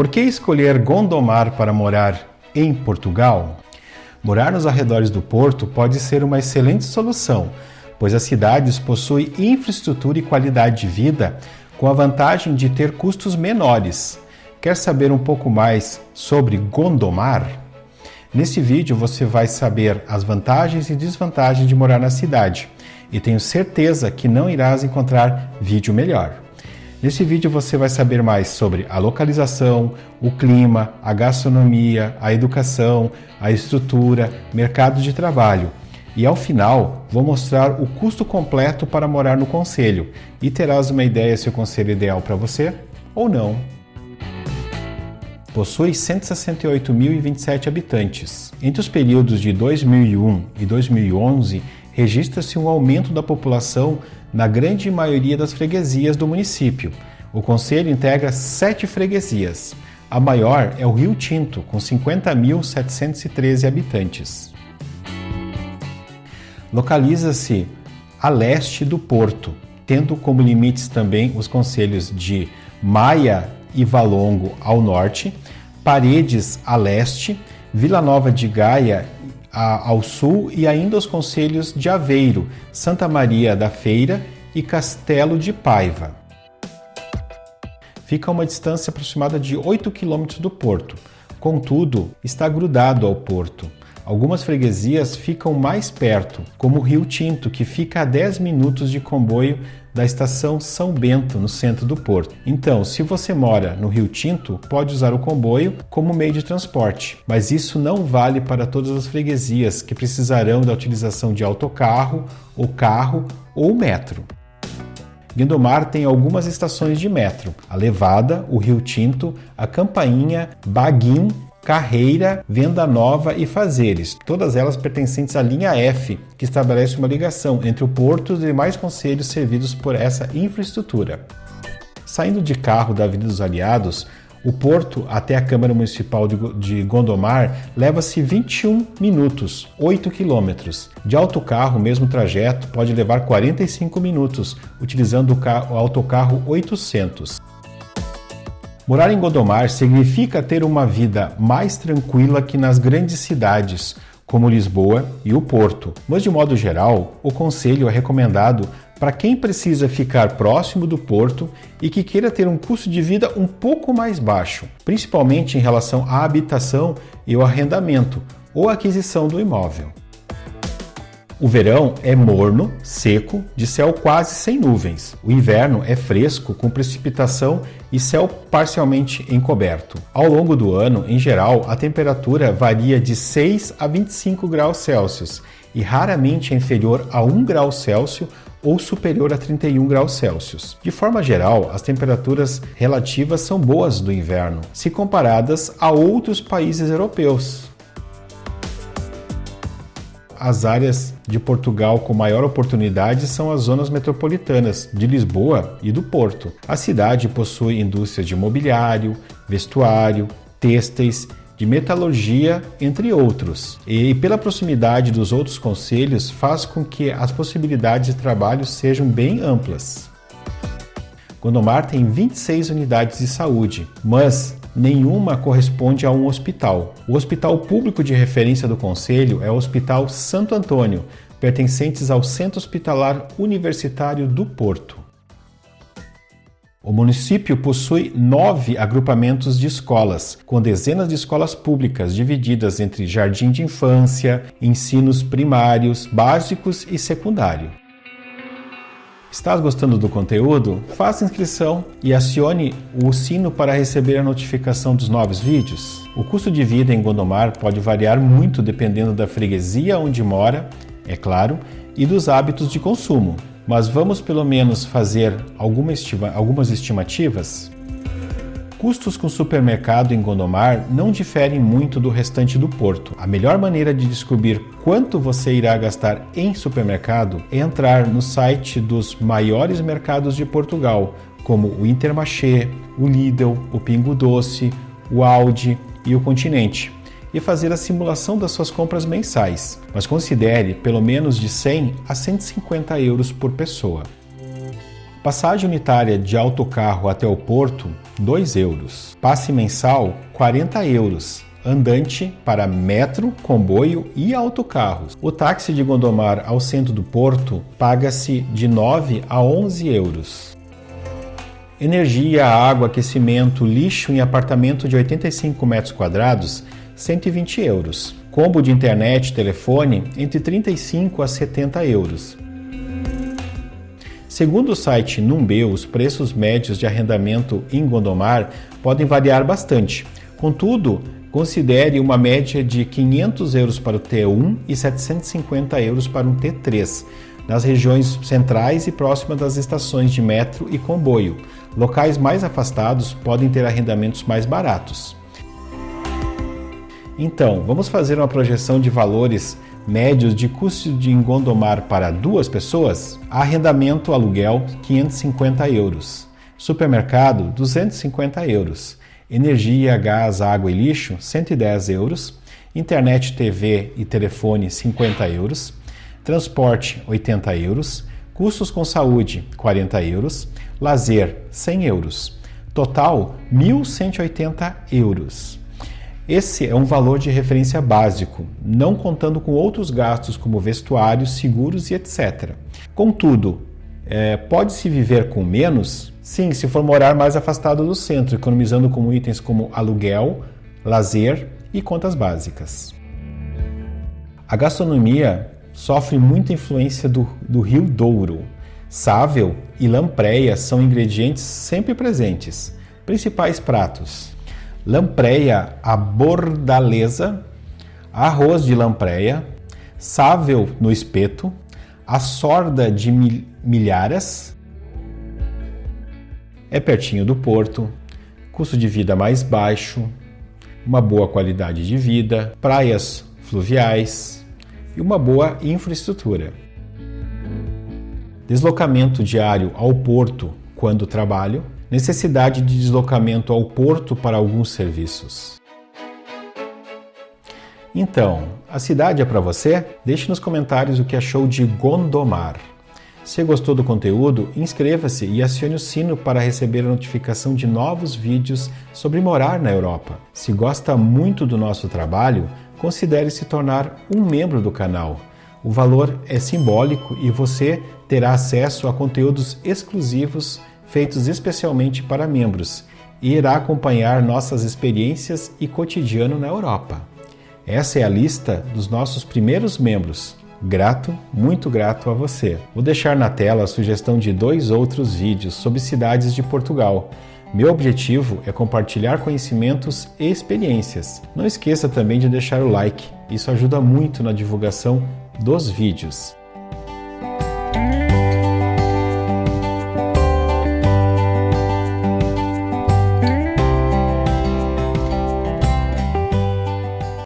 Por que escolher Gondomar para morar em Portugal? Morar nos arredores do porto pode ser uma excelente solução, pois as cidades possuem infraestrutura e qualidade de vida com a vantagem de ter custos menores. Quer saber um pouco mais sobre Gondomar? Neste vídeo você vai saber as vantagens e desvantagens de morar na cidade e tenho certeza que não irás encontrar vídeo melhor. Nesse vídeo você vai saber mais sobre a localização, o clima, a gastronomia, a educação, a estrutura, mercado de trabalho. E ao final, vou mostrar o custo completo para morar no conselho e terás uma ideia se o conselho é ideal para você ou não. Possui 168.027 habitantes. Entre os períodos de 2001 e 2011, registra-se um aumento da população na grande maioria das freguesias do município. O conselho integra sete freguesias. A maior é o Rio Tinto, com 50.713 habitantes. Localiza-se a leste do porto, tendo como limites também os conselhos de Maia e Valongo ao norte, Paredes a leste, Vila Nova de Gaia ao sul e ainda os conselhos de Aveiro, Santa Maria da Feira e Castelo de Paiva. Fica a uma distância aproximada de 8 quilômetros do porto, contudo, está grudado ao porto. Algumas freguesias ficam mais perto, como Rio Tinto, que fica a 10 minutos de comboio da estação São Bento, no centro do porto. Então, se você mora no Rio Tinto, pode usar o comboio como meio de transporte, mas isso não vale para todas as freguesias que precisarão da utilização de autocarro, ou carro ou metro. Guindomar tem algumas estações de metro: a Levada, o Rio Tinto, a Campainha, Baguim, Carreira, Venda Nova e Fazeres, todas elas pertencentes à linha F, que estabelece uma ligação entre o porto e demais conselhos servidos por essa infraestrutura. Saindo de carro da Avenida dos Aliados, o porto até a Câmara Municipal de Gondomar leva-se 21 minutos, 8 quilômetros. De autocarro, o mesmo trajeto pode levar 45 minutos, utilizando o, autocarro 800. Morar em Gondomar significa ter uma vida mais tranquila que nas grandes cidades, como Lisboa e o Porto. Mas, de modo geral, o conselho é recomendado para quem precisa ficar próximo do porto e que queira ter um custo de vida um pouco mais baixo, principalmente em relação à habitação e o arrendamento ou aquisição do imóvel. O verão é morno, seco, de céu quase sem nuvens. O inverno é fresco, com precipitação e céu parcialmente encoberto. Ao longo do ano, em geral, a temperatura varia de 6 a 25 graus Celsius e raramente é inferior a 1 grau Celsius ou superior a 31 graus Celsius. De forma geral, as temperaturas relativas são boas do inverno, se comparadas a outros países europeus as áreas de Portugal com maior oportunidade são as zonas metropolitanas de Lisboa e do Porto. A cidade possui indústrias de mobiliário, vestuário, têxteis, de metalurgia, entre outros. E pela proximidade dos outros conselhos, faz com que as possibilidades de trabalho sejam bem amplas. Gondomar tem 26 unidades de saúde, mas nenhuma corresponde a um hospital. O hospital público de referência do Conselho é o Hospital Santo Antônio, pertencentes ao Centro Hospitalar Universitário do Porto. O município possui nove agrupamentos de escolas, com dezenas de escolas públicas divididas entre jardim de infância, ensinos primários, básicos e secundário. Estás gostando do conteúdo? Faça inscrição e acione o sino para receber a notificação dos novos vídeos. O custo de vida em Gondomar pode variar muito dependendo da freguesia onde mora, é claro, e dos hábitos de consumo. Mas vamos pelo menos fazer alguma estima algumas estimativas? Custos com supermercado em Gondomar não diferem muito do restante do porto. A melhor maneira de descobrir quanto você irá gastar em supermercado é entrar no site dos maiores mercados de Portugal, como o Intermarché, o Lidl, o Pingo Doce, o Aldi e o Continente, e fazer a simulação das suas compras mensais, mas considere pelo menos de 100 a 150 euros por pessoa. Passagem unitária de autocarro até o porto, 2 euros. Passe mensal, 40 euros. Andante para metro, comboio e autocarros. O táxi de Gondomar ao centro do porto paga-se de 9 a 11 euros. Energia, água, aquecimento, lixo em apartamento de 85 metros quadrados, 120 euros. Combo de internet e telefone, entre 35 a 70 euros. Segundo o site Numbe, os preços médios de arrendamento em Gondomar podem variar bastante. Contudo, considere uma média de 500 euros para o T1 e 750 euros para um T3, nas regiões centrais e próximas das estações de metro e comboio. Locais mais afastados podem ter arrendamentos mais baratos. Então, vamos fazer uma projeção de valores médios de custo de Gondomar para duas pessoas? Arrendamento aluguel 550 euros. Supermercado 250 euros. Energia, gás, água e lixo 110 euros. Internet, TV e telefone 50 euros. Transporte 80 euros. Custos com saúde 40 euros. Lazer 100 euros. Total 1.180 euros. Esse é um valor de referência básico, não contando com outros gastos como vestuários, seguros e etc. Contudo, é, pode-se viver com menos? Sim, se for morar mais afastado do centro, economizando com itens como aluguel, lazer e contas básicas. A gastronomia sofre muita influência do, do rio Douro. Sável e lampreia são ingredientes sempre presentes. Principais pratos: lampreia à bordaleza, arroz de lampreia, sável no espeto, a sorda de milhares, é pertinho do porto, custo de vida mais baixo, uma boa qualidade de vida, praias fluviais e uma boa infraestrutura. Deslocamento diário ao porto quando trabalho, necessidade de deslocamento ao porto para alguns serviços. Então, a cidade é para você? Deixe nos comentários o que achou de Gondomar. Se gostou do conteúdo, inscreva-se e acione o sino para receber a notificação de novos vídeos sobre morar na Europa. Se gosta muito do nosso trabalho, considere se tornar um membro do canal. O valor é simbólico e você terá acesso a conteúdos exclusivos feitos especialmente para membros, e irá acompanhar nossas experiências e cotidiano na Europa. Essa é a lista dos nossos primeiros membros. Grato, muito grato a você. Vou deixar na tela a sugestão de dois outros vídeos sobre cidades de Portugal. Meu objetivo é compartilhar conhecimentos e experiências. Não esqueça também de deixar o like, isso ajuda muito na divulgação dos vídeos.